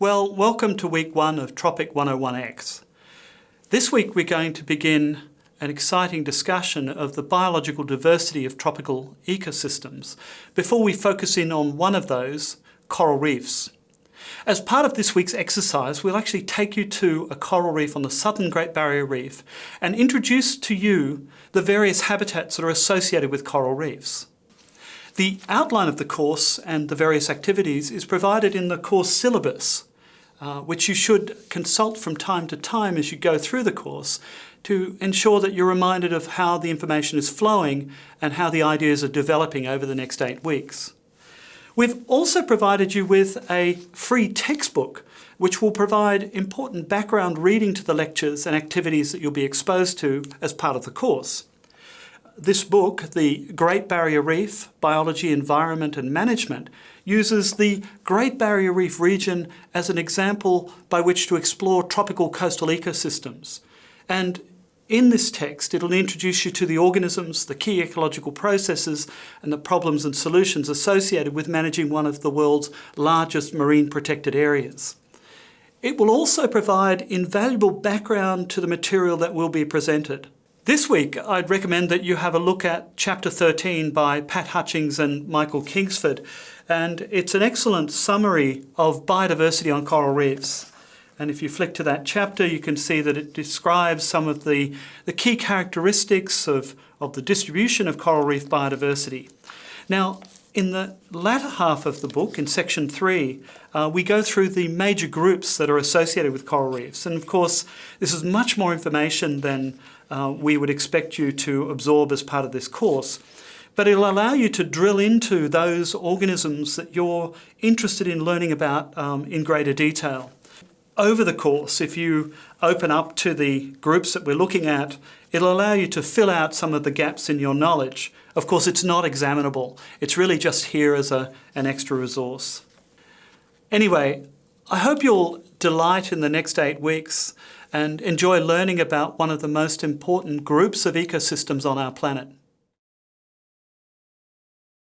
Well, welcome to week one of Tropic 101X. This week we're going to begin an exciting discussion of the biological diversity of tropical ecosystems before we focus in on one of those, coral reefs. As part of this week's exercise, we'll actually take you to a coral reef on the southern Great Barrier Reef and introduce to you the various habitats that are associated with coral reefs. The outline of the course and the various activities is provided in the course syllabus, uh, which you should consult from time to time as you go through the course to ensure that you're reminded of how the information is flowing and how the ideas are developing over the next eight weeks. We've also provided you with a free textbook which will provide important background reading to the lectures and activities that you'll be exposed to as part of the course. This book, The Great Barrier Reef, Biology, Environment and Management, uses the Great Barrier Reef region as an example by which to explore tropical coastal ecosystems. And in this text, it'll introduce you to the organisms, the key ecological processes, and the problems and solutions associated with managing one of the world's largest marine protected areas. It will also provide invaluable background to the material that will be presented. This week, I'd recommend that you have a look at Chapter 13 by Pat Hutchings and Michael Kingsford. And it's an excellent summary of biodiversity on coral reefs. And if you flick to that chapter, you can see that it describes some of the, the key characteristics of, of the distribution of coral reef biodiversity. Now, in the latter half of the book, in section three, uh, we go through the major groups that are associated with coral reefs. And of course, this is much more information than uh, we would expect you to absorb as part of this course. But it'll allow you to drill into those organisms that you're interested in learning about um, in greater detail. Over the course, if you open up to the groups that we're looking at, it'll allow you to fill out some of the gaps in your knowledge. Of course, it's not examinable. It's really just here as a, an extra resource. Anyway, I hope you'll delight in the next eight weeks and enjoy learning about one of the most important groups of ecosystems on our planet.